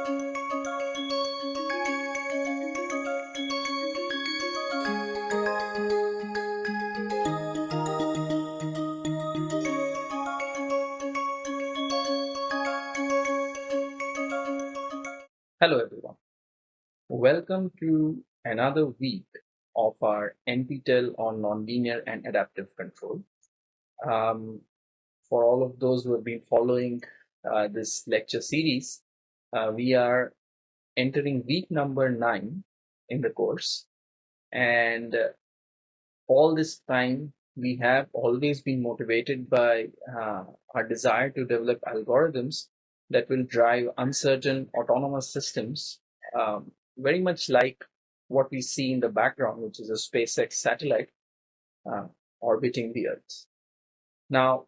Hello everyone. Welcome to another week of our NPTEL on nonlinear and adaptive control. Um, for all of those who have been following uh, this lecture series, uh, we are entering week number nine in the course. And uh, all this time, we have always been motivated by uh, our desire to develop algorithms that will drive uncertain autonomous systems, um, very much like what we see in the background, which is a SpaceX satellite uh, orbiting the Earth. Now,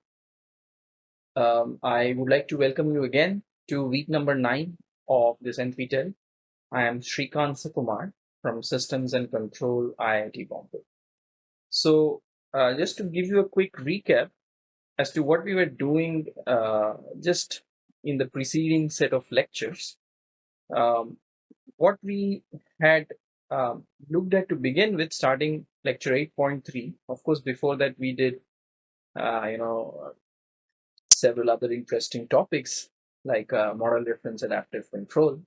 um, I would like to welcome you again to week number nine of this NPTEL. I am Shrikant Sukumar from Systems and Control IIT Bombay. So, uh, just to give you a quick recap as to what we were doing uh, just in the preceding set of lectures, um, what we had um, looked at to begin with, starting lecture 8.3. Of course, before that, we did, uh, you know, several other interesting topics like uh, model reference adaptive control.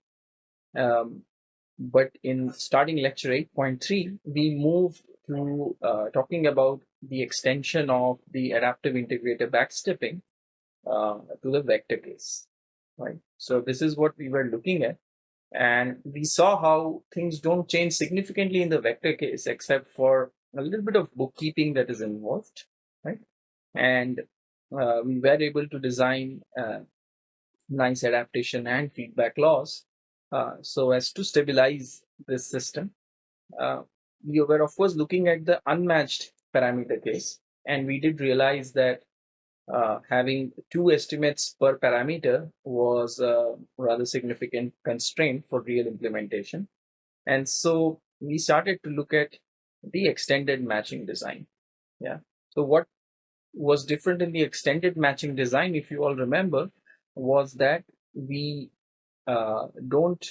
Um, but in starting lecture 8.3, we move to uh, talking about the extension of the adaptive integrator backstepping uh, to the vector case, right? So this is what we were looking at. And we saw how things don't change significantly in the vector case, except for a little bit of bookkeeping that is involved, right? And uh, we were able to design uh, nice adaptation and feedback laws uh, so as to stabilize this system. Uh, we were of course looking at the unmatched parameter case, and we did realize that uh, having two estimates per parameter was a rather significant constraint for real implementation. And so we started to look at the extended matching design. Yeah. So what was different in the extended matching design, if you all remember, was that we uh, don't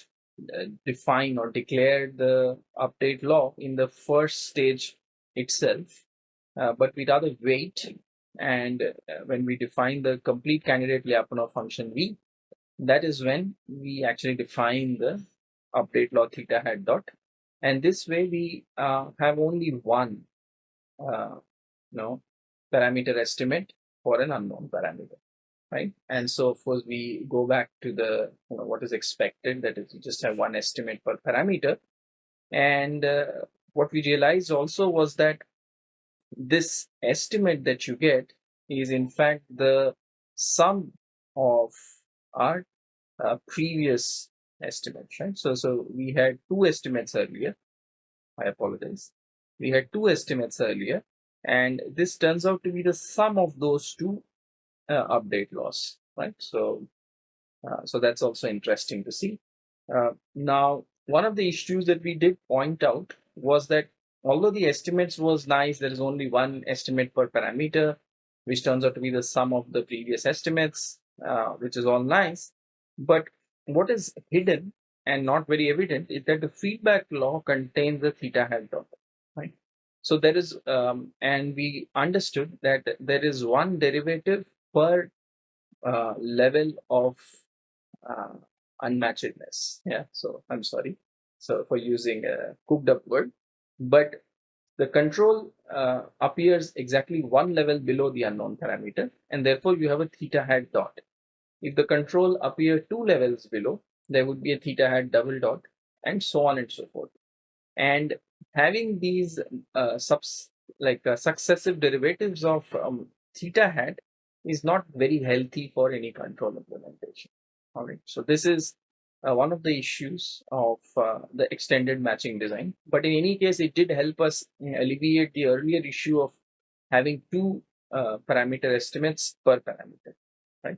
uh, define or declare the update law in the first stage itself, uh, but we rather wait and uh, when we define the complete candidate Lyapunov function V, that is when we actually define the update law theta hat dot. And this way we uh, have only one uh, you know, parameter estimate for an unknown parameter, right? And so of course we go back to the you know, what is expected, that is you just have one estimate per parameter. And uh, what we realized also was that this estimate that you get is in fact the sum of our uh, previous estimates, right? So, so we had two estimates earlier. I apologize. We had two estimates earlier, and this turns out to be the sum of those two uh, update laws, right? So, uh, so that's also interesting to see. Uh, now, one of the issues that we did point out was that although the estimates was nice, there is only one estimate per parameter, which turns out to be the sum of the previous estimates, uh, which is all nice. But what is hidden and not very evident is that the feedback law contains the theta hat dot, right? So there is, um, and we understood that there is one derivative per uh, level of uh, unmatchedness. Yeah, so I'm sorry. So for using a cooked up word, but the control uh, appears exactly one level below the unknown parameter and therefore you have a theta hat dot. If the control appear two levels below, there would be a theta hat double dot and so on and so forth. And having these uh, subs like uh, successive derivatives of um, theta hat is not very healthy for any control implementation. All right, so this is uh, one of the issues of uh, the extended matching design. But in any case, it did help us alleviate the earlier issue of having two uh, parameter estimates per parameter, right?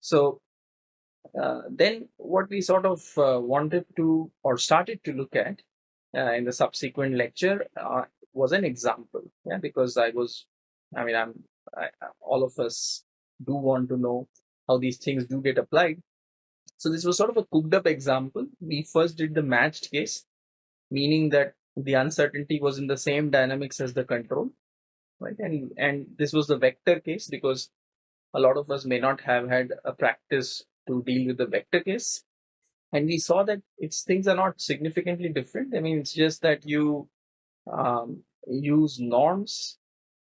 So uh, then what we sort of uh, wanted to or started to look at uh, in the subsequent lecture was an example, yeah, because I was, I mean, I'm, I, all of us do want to know how these things do get applied So this was sort of a cooked up example. We first did the matched case, meaning that the uncertainty was in the same dynamics as the control, right? And and this was the vector case because a lot of us may not have had a practice to deal with the vector case. And we saw that its things are not significantly different. I mean, it's just that you um, use norms,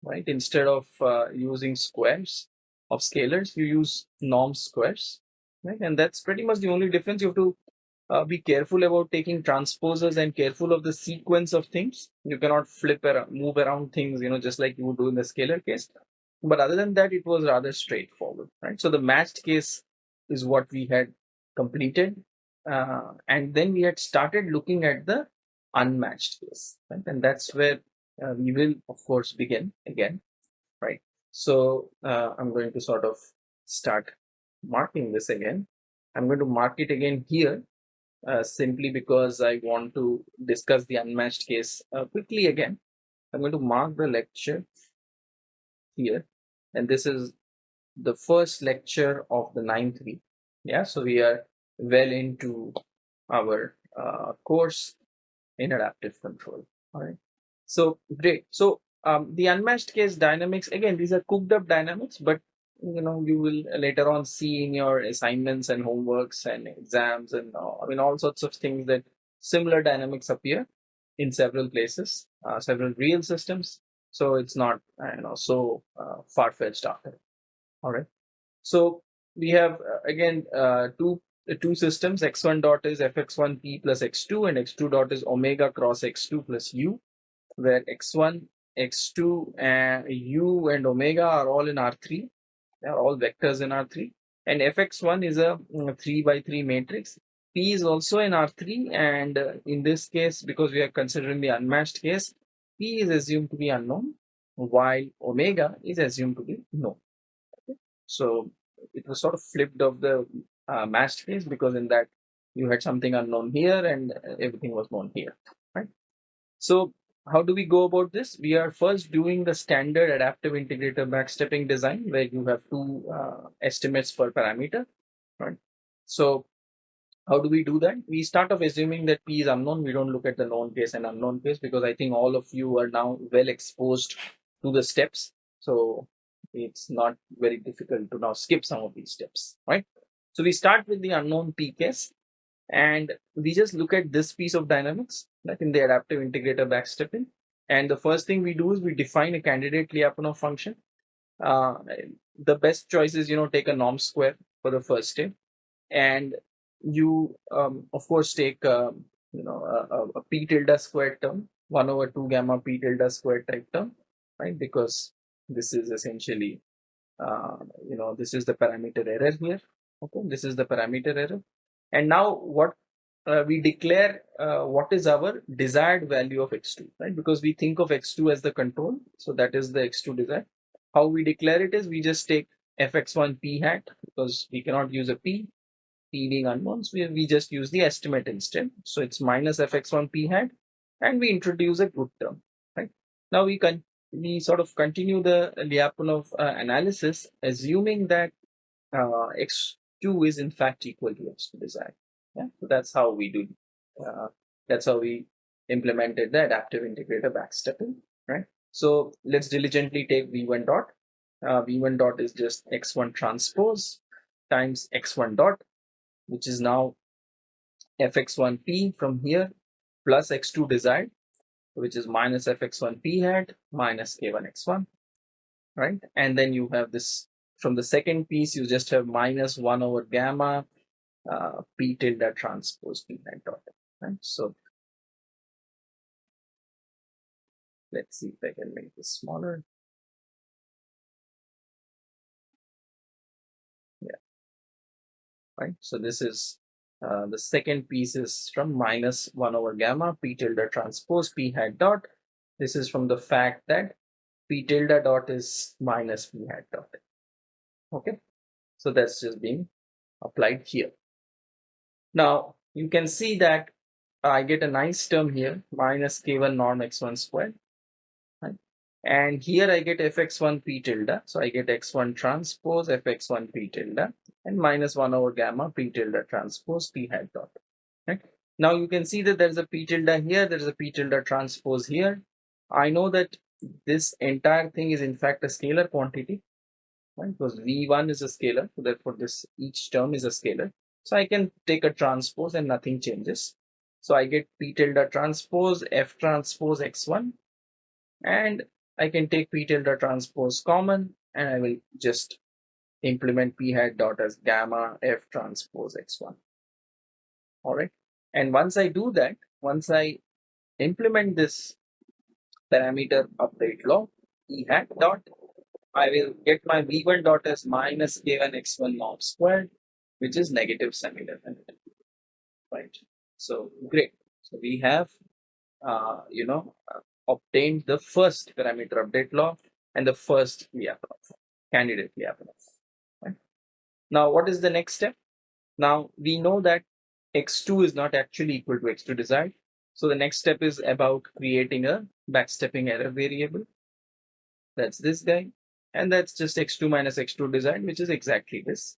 right? Instead of uh, using squares of scalars, you use norm squares, right? And that's pretty much the only difference. You have to uh, be careful about taking transposers and careful of the sequence of things. You cannot flip around, move around things, you know, just like you would do in the scalar case. But other than that, it was rather straightforward, right? So the matched case is what we had completed. Uh, and then we had started looking at the unmatched case, right? And that's where uh, we will, of course, begin again, right? So uh, I'm going to sort of start marking this again. I'm going to mark it again here uh, simply because I want to discuss the unmatched case uh, quickly again. I'm going to mark the lecture here and this is the first lecture of the ninth week. Yeah, so we are well into our uh, course in adaptive control. All right. So great. So um, the unmatched case dynamics again, these are cooked up dynamics, but you know you will later on see in your assignments and homeworks and exams and uh, I mean all sorts of things that similar dynamics appear in several places, uh, several real systems. So it's not you know so uh, far fetched after. All right. So we have uh, again uh, two two systems. X1 dot is fx1p plus x2 and x2 dot is omega cross x2 plus u, where x1 x2 and u and omega are all in R3 they are all vectors in R3 and fx1 is a mm, 3 by 3 matrix. P is also in R3 and uh, in this case because we are considering the unmatched case P is assumed to be unknown while omega is assumed to be known. So it was sort of flipped of the uh, matched case because in that you had something unknown here and everything was known here, right? So how do we go about this? We are first doing the standard adaptive integrator backstepping design where you have two uh, estimates per parameter, right? So how do we do that? We start off assuming that P is unknown. We don't look at the known case and unknown case because I think all of you are now well exposed to the steps. So it's not very difficult to now skip some of these steps, right? So we start with the unknown P case and we just look at this piece of dynamics like in the adaptive integrator backstepping. And the first thing we do is we define a candidate Lyapunov function. Uh, the best choice is, you know, take a norm square for the first step. And you, um, of course, take, uh, you know, a, a p tilde squared term, 1 over 2 gamma p tilde squared type term, right? Because this is essentially, uh, you know, this is the parameter error here. Okay, this is the parameter error. And now what uh, we declare uh, what is our desired value of x2, right? Because we think of x2 as the control. So that is the x2 desired. How we declare it is we just take fx1 p hat because we cannot use a p, p being unknown. So we, we just use the estimate instead. So it's minus fx1 p hat and we introduce a good term, right? Now we can we sort of continue the Lyapunov uh, analysis assuming that uh, x2 is in fact equal to x2 desired. Yeah, so that's how we do. Uh, that's how we implemented the adaptive integrator backstepping, right? So let's diligently take v1 dot. Uh, v1 dot is just x1 transpose times x1 dot, which is now fx1p from here plus x2 desired, which is minus fx1p hat minus k1x1, right? And then you have this from the second piece, you just have minus 1 over gamma uh, p tilde transpose p hat dot. Right? So let's see if I can make this smaller. Yeah. Right. So this is uh, the second piece is from minus 1 over gamma p tilde transpose p hat dot. This is from the fact that p tilde dot is minus p hat dot. Okay. So that's just being applied here. Now you can see that I get a nice term here minus k1 norm x1 squared. Right? and here I get fx1 p tilde. So I get x1 transpose fx1 p tilde and minus 1 over gamma p tilde transpose p hat dot. Right? Now you can see that there's a p tilde here, there's a p tilde transpose here. I know that this entire thing is in fact a scalar quantity, right? Because v1 is a scalar, so therefore this each term is a scalar. So I can take a transpose and nothing changes. So I get p tilde transpose f transpose x1 and I can take p tilde transpose common and I will just implement p hat dot as gamma f transpose x1. All right. And once I do that, once I implement this parameter update law, E hat dot, I will get my v1 dot as minus k1 x1 norm squared, which is negative semi-definite. Right. So great. So we have, uh, you know, obtained the first parameter update law and the first Lyapunov, candidate Lyapunov. Right? Now, what is the next step? Now, we know that x2 is not actually equal to x2 desired. So the next step is about creating a backstepping error variable. That's this guy. And that's just x2 minus x2 desired, which is exactly this?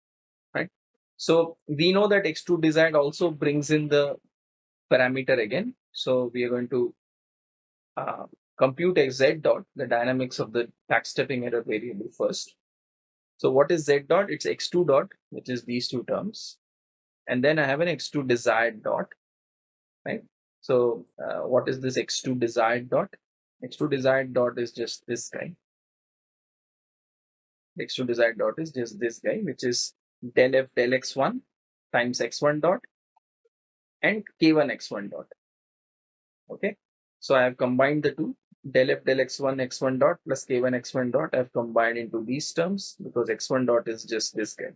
So we know that x2 desired also brings in the parameter again. So we are going to uh, compute a z dot, the dynamics of the backstepping error variable first. So what is z dot? It's x2 dot, which is these two terms. And then I have an x2 desired dot, right? So uh, what is this x2 desired dot? x2 desired dot is just this guy. x2 desired dot is just this guy, which is del f del x1 times x1 dot and k1 x1 dot. Okay, so I have combined the two del f del x1 x1 dot plus k1 x1 dot I have combined into these terms because x1 dot is just this guy.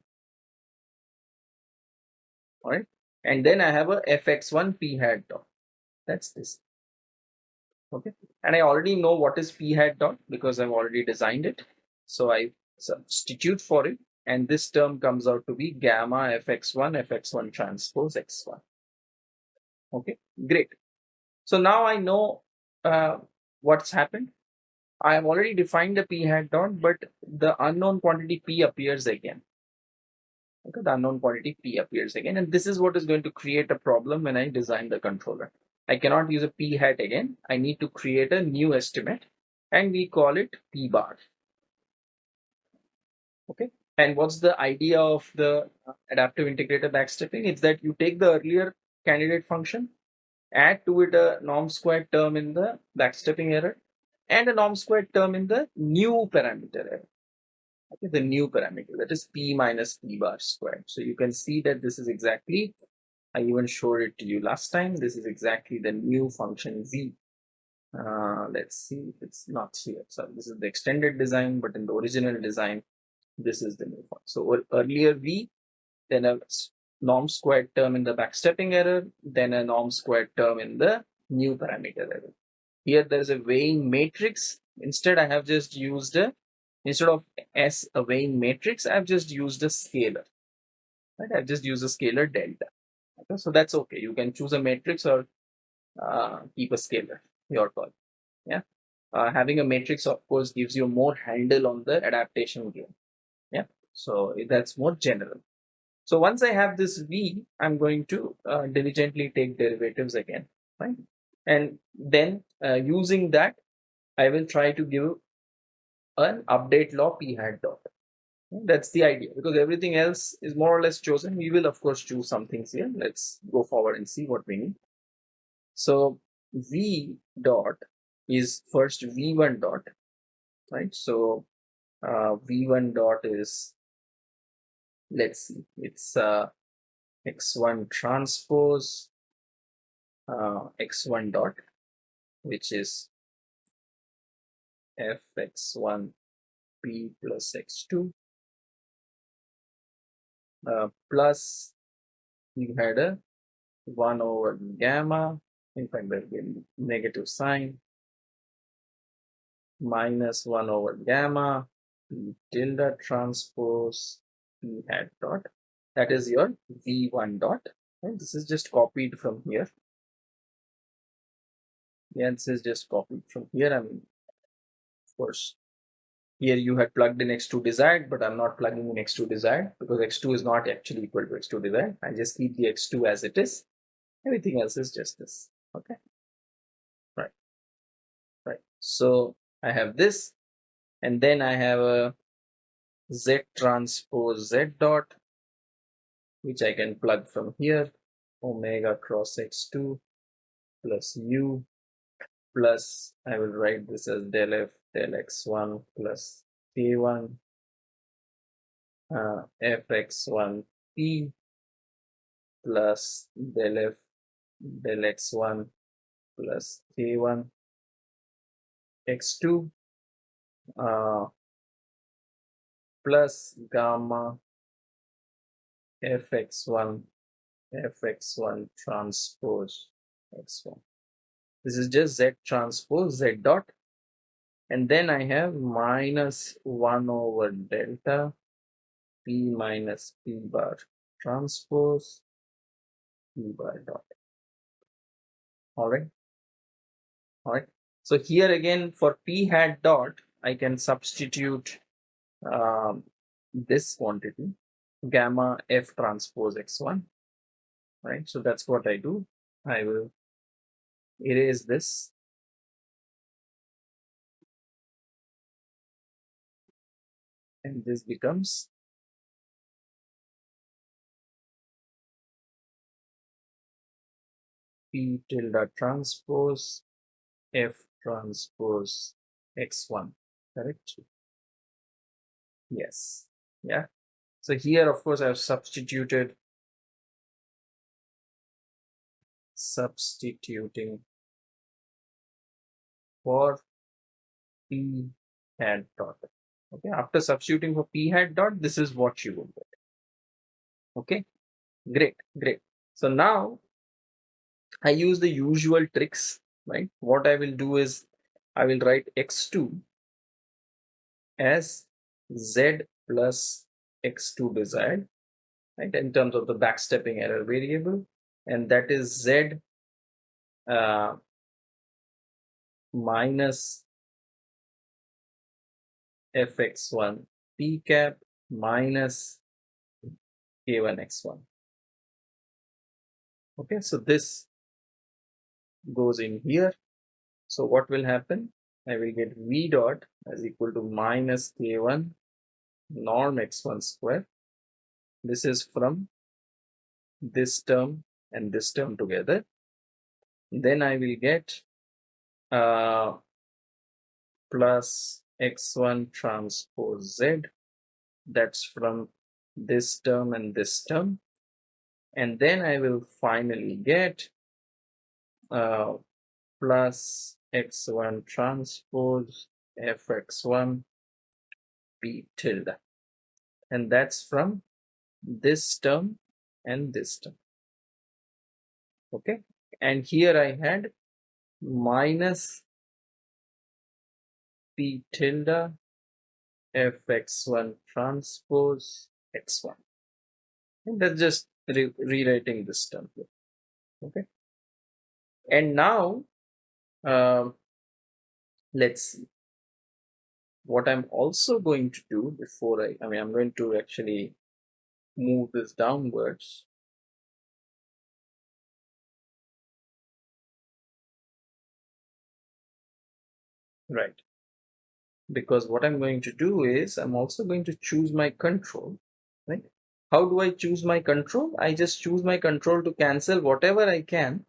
All right. And then I have a fx1 p hat dot. That's this. Okay. And I already know what is p hat dot because I've already designed it. So I substitute for it and this term comes out to be gamma fx1 fx1 transpose x1. Okay, great. So now I know uh, what's happened. I have already defined the p hat dot, but the unknown quantity p appears again. Okay, the unknown quantity p appears again, and this is what is going to create a problem when I design the controller. I cannot use a p hat again. I need to create a new estimate, and we call it p bar. Okay, and what's the idea of the adaptive integrator backstepping? It's that you take the earlier candidate function add to it a norm squared term in the backstepping error and a norm squared term in the new parameter error. Okay, the new parameter that is p minus p bar squared. So you can see that this is exactly, I even showed it to you last time. This is exactly the new function v. Uh, let's see it's not here. So this is the extended design, but in the original design, this is the new one. So earlier v, then a norm squared term in the backstepping error, then a norm squared term in the new parameter error. Here there is a weighing matrix. Instead, I have just used a, instead of S a weighing matrix, I've just used a scalar. Right? I've just used a scalar delta. Okay? So that's okay. You can choose a matrix or uh, keep a scalar, your call. Yeah. Uh, having a matrix, of course, gives you more handle on the adaptation game. So that's more general. So once I have this v, I'm going to uh, diligently take derivatives again, right? And then uh, using that, I will try to give an update law p hat dot. That's the idea because everything else is more or less chosen. We will of course choose some things here. Let's go forward and see what we need. So v dot is first v1 dot, right? So uh, v1 dot is let's see it's uh, x1 transpose uh, x1 dot which is fx1 p plus x2 uh, plus you had a 1 over gamma in fact there will be negative sign minus 1 over gamma tilde transpose p hat dot that is your v1 dot and this is just copied from here yeah this is just copied from here i'm of course, here you had plugged in x2 desired, but I'm not plugging in x2 desired because x2 is not actually equal to x2 desired. I just keep the x2 as it is. Everything else is just this. Okay. Right. Right. So I have this, and then I have a z transpose z dot, which I can plug from here, omega cross x2 plus u plus I will write this as del f del x1 plus k1 uh, fx1 p plus del f del x1 plus k1 x2 uh, plus gamma fx1 fx1 transpose x1 this is just z transpose z dot. And then I have minus 1 over delta p minus p bar transpose p bar dot. All right all right so here again for p hat dot I can substitute um, this quantity gamma f transpose x1 right? So that's what I do. I will erase this. And this becomes P tilde transpose F transpose X1, correct? Yes, yeah. So here, of course, I've substituted substituting for P hat dot. Okay, after substituting for P hat dot, this is what you will get. Okay, great, great. So now I use the usual tricks, right? What I will do is I will write x2 as z plus x2 desired, right? In terms of the backstepping error variable, and that is z uh, minus fx1 p cap minus k1 x1 okay so this goes in here. So what will happen? I will get v dot as equal to minus k1 norm x1 square. This is from this term and this term together. Then i will get uh, plus x1 transpose z. That's from this term and this term. And then I will finally get uh, plus x1 transpose fx1 p tilde. And that's from this term and this term. Okay? And here I had minus p tilde fx1 transpose x1 and that's just re rewriting this term here. Okay? And now um, let's see what I'm also going to do before I I mean I'm going to actually move this downwards. Right. Because what I'm going to do is I'm also going to choose my control right? How do I choose my control? I just choose my control to cancel whatever I can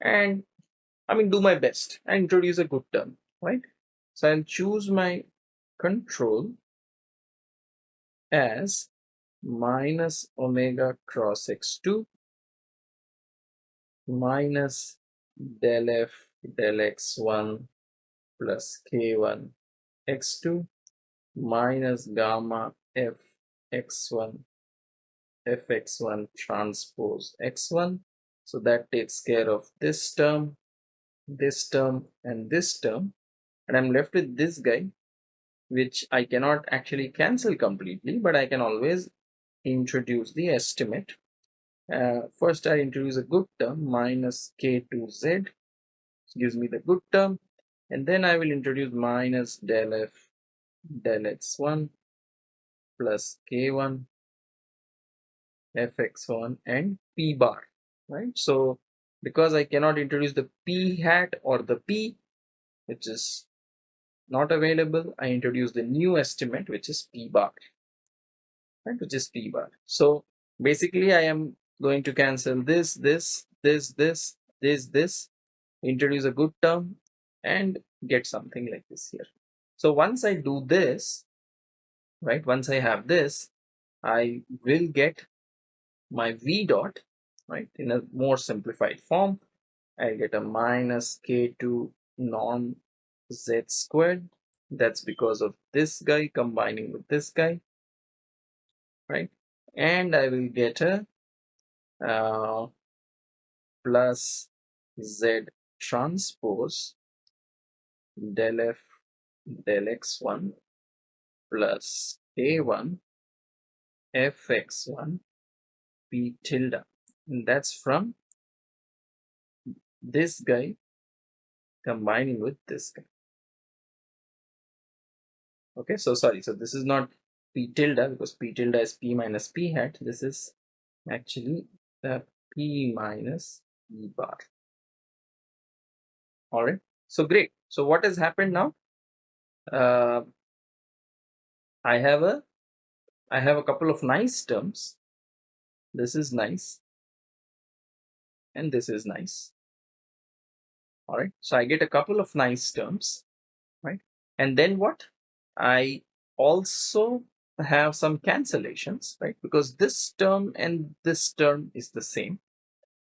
and I mean do my best and introduce a good term right? So I'll choose my control as minus omega cross x2 minus del f del x1 plus k1 x2 minus gamma f x1 fx1 transpose x1 so that takes care of this term this term and this term. And I'm left with this guy which I cannot actually cancel completely but I can always introduce the estimate. Uh, first I introduce a good term minus k2z gives me the good term. And then I will introduce minus del f del x1 plus k1 fx1 and p bar right? So because I cannot introduce the p hat or the p which is not available I introduce the new estimate which is p bar right which is p bar. So basically I am going to cancel this this this this this this introduce a good term and get something like this here. So once I do this right once I have this I will get my v dot right in a more simplified form. I get a minus k2 norm z squared that's because of this guy combining with this guy right? And I will get a uh, plus z transpose del f del x1 plus a1 fx1 p tilde. And that's from this guy combining with this guy okay so sorry so this is not p tilde because p tilde is p minus p hat. This is actually the p minus e bar. All right so great. So what has happened now? Uh, i have a i have a couple of nice terms. This is nice. And this is nice. All right so i get a couple of nice terms right? And then what i also have some cancellations right? Because this term and this term is the same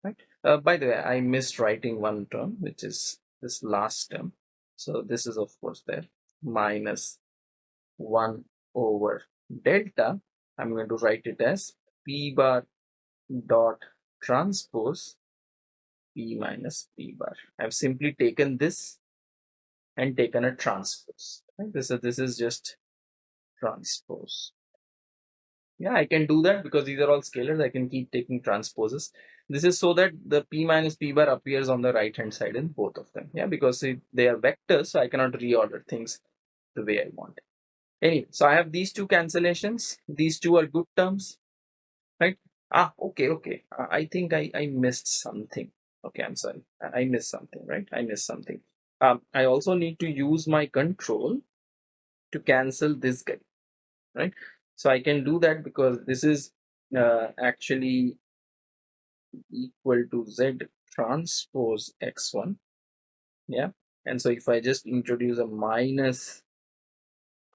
right? Uh, by the way i missed writing one term which is this last term. So this is of course there minus 1 over delta. I'm going to write it as p bar dot transpose p minus p bar. I've simply taken this and taken a transpose. Right? This, is, this is just transpose. Yeah, I can do that because these are all scalars. I can keep taking transposes. This is so that the p minus p bar appears on the right hand side in both of them. Yeah, because they are vectors, so I cannot reorder things the way I want. Anyway, so I have these two cancellations. These two are good terms, right? Ah, okay, okay. I think I, I missed something. Okay, I'm sorry. I missed something, right? I missed something. Um, I also need to use my control to cancel this guy, right? So I can do that because this is uh, actually equal to Z transpose X1. Yeah. And so if I just introduce a minus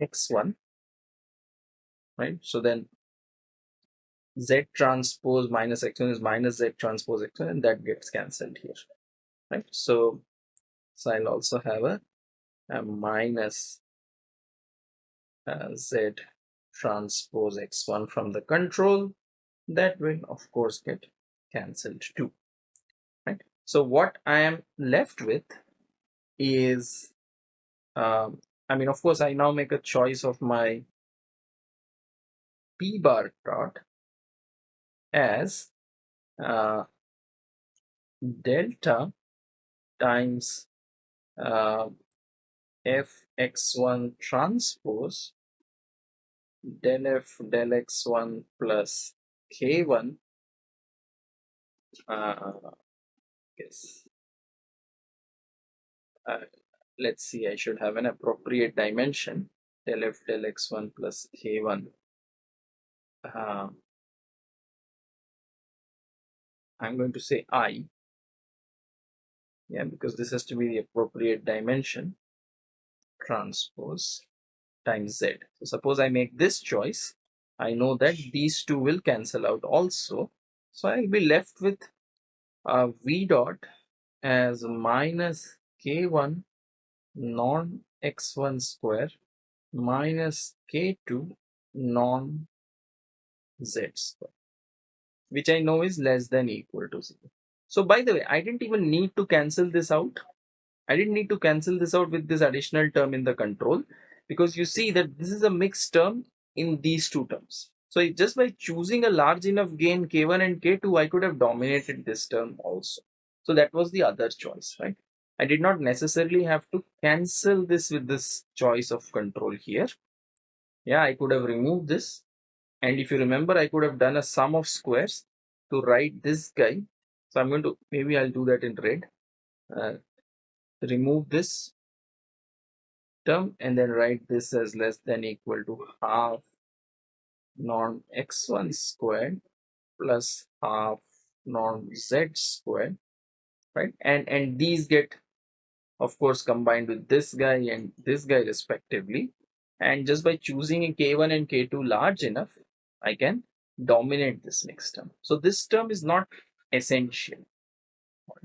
X1, right? So then z transpose minus x1 is minus z transpose x1 and that gets cancelled here right so so i'll also have a, a minus uh, z transpose x1 from the control. That will of course get cancelled too right? So what i am left with is um, i mean of course i now make a choice of my p bar dot as uh, delta times uh, fx1 transpose del f del x1 plus k1 uh, yes. Uh, let's see I should have an appropriate dimension del f del x1 plus k1 uh, I'm going to say I yeah because this has to be the appropriate dimension. Transpose times Z. So suppose I make this choice I know that these two will cancel out also. So I'll be left with a V dot as minus K1 norm x1 square minus K2 norm Z square which I know is less than equal to 0. So by the way, I didn't even need to cancel this out. I didn't need to cancel this out with this additional term in the control because you see that this is a mixed term in these two terms. So just by choosing a large enough gain k1 and k2, I could have dominated this term also. So that was the other choice, right? I did not necessarily have to cancel this with this choice of control here. Yeah, I could have removed this. And if you remember, I could have done a sum of squares to write this guy. So I'm going to, maybe I'll do that in red. Uh, remove this term and then write this as less than equal to half norm x1 squared plus half norm z squared right? And and these get of course combined with this guy and this guy respectively. And just by choosing a k1 and k2 large enough i can dominate this next term. So this term is not essential.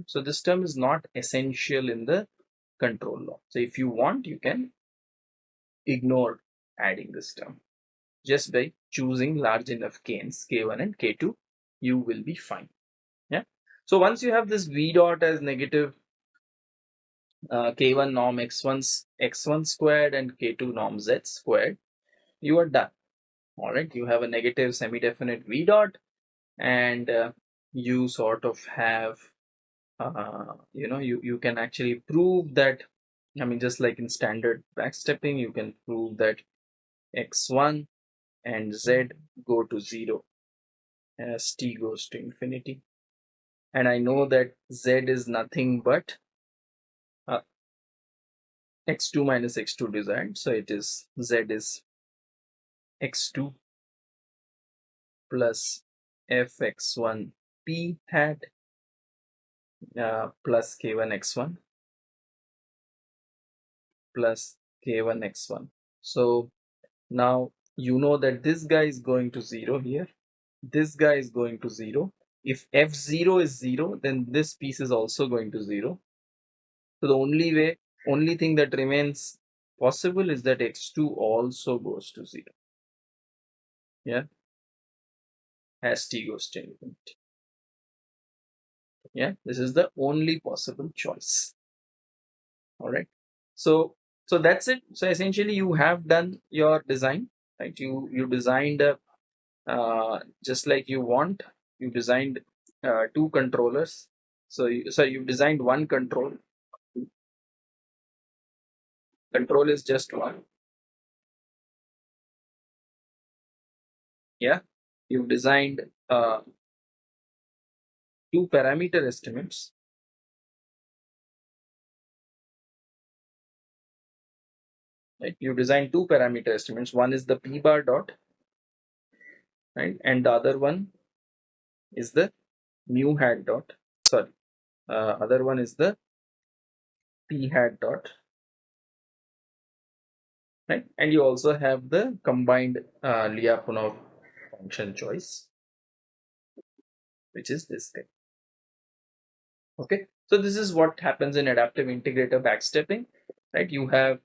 So this term is not essential in the control law. So if you want you can ignore adding this term. Just by choosing large enough k's k1 and k2 you will be fine. Yeah? So once you have this v dot as negative uh, k1 norm x1 x1 squared and k2 norm z squared you are done. All right you have a negative semi-definite v dot and uh, you sort of have uh, you know you you can actually prove that i mean just like in standard backstepping you can prove that x1 and z go to 0 as t goes to infinity. And I know that z is nothing but uh, x2 minus x2 desired so it is z is x2 plus fx1 p hat uh, plus k1 x1 plus k1 x1 so now you know that this guy is going to 0 here. This guy is going to 0 if f0 is 0 then this piece is also going to 0 so the only way only thing that remains possible is that x2 also goes to 0 yeah? As t goes to infinity yeah this is the only possible choice. All right so so that's it. So essentially you have done your design right? You you designed a uh, just like you want. You designed uh, two controllers. So you, so you've designed one control. Control is just one. Yeah. You've designed uh, two parameter estimates. Right you design two parameter estimates. One is the p bar dot right and the other one is the mu hat dot sorry uh, other one is the p hat dot right and you also have the combined uh, Lyapunov function choice which is this guy okay? So this is what happens in adaptive integrator backstepping right? You have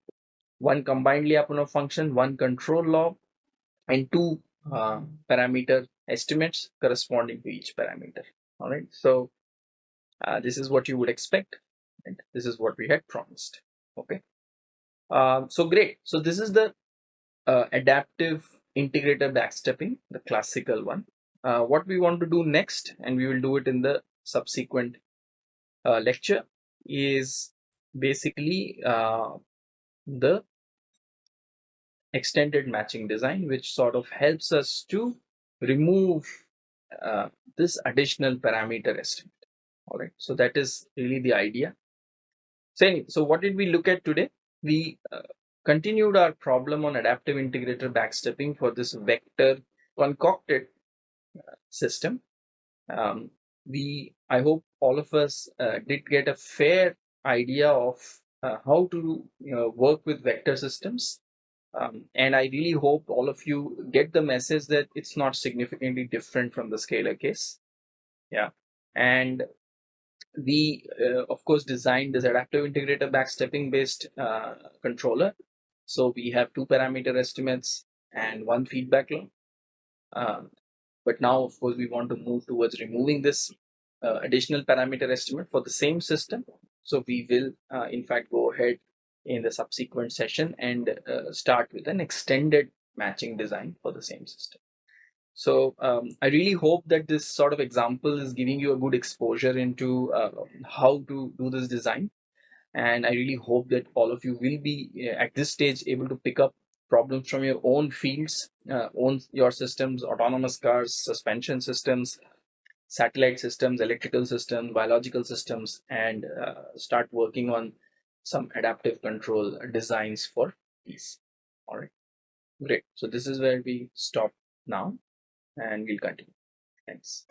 one combined Lyapunov function one control law and two uh, parameter estimates corresponding to each parameter. All right? So uh, this is what you would expect and this is what we had promised. Okay? Um, so great. So this is the uh, adaptive integrator backstepping the classical one. Uh, what we want to do next and we will do it in the subsequent uh, lecture is basically uh, the extended matching design, which sort of helps us to remove uh, this additional parameter estimate. All right, so that is really the idea. So, anyway, so what did we look at today? We uh, continued our problem on adaptive integrator backstepping for this vector concocted uh, system. Um, we, I hope all of us uh, did get a fair idea of uh, how to you know, work with vector systems um, and I really hope all of you get the message that it's not significantly different from the scalar case. Yeah. And we, uh, of course, designed this adaptive integrator backstepping based uh, controller. So we have two parameter estimates and one feedback loop. Um, but now, of course, we want to move towards removing this uh, additional parameter estimate for the same system. So we will, uh, in fact, go ahead in the subsequent session and uh, start with an extended matching design for the same system. So um, I really hope that this sort of example is giving you a good exposure into uh, how to do this design. and I really hope that all of you will be uh, at this stage able to pick up problems from your own fields, uh, own your systems, autonomous cars, suspension systems, satellite systems, electrical systems, biological systems, and uh, start working on some adaptive control designs for these. All right, great. So this is where we stop now, and we'll continue. Thanks.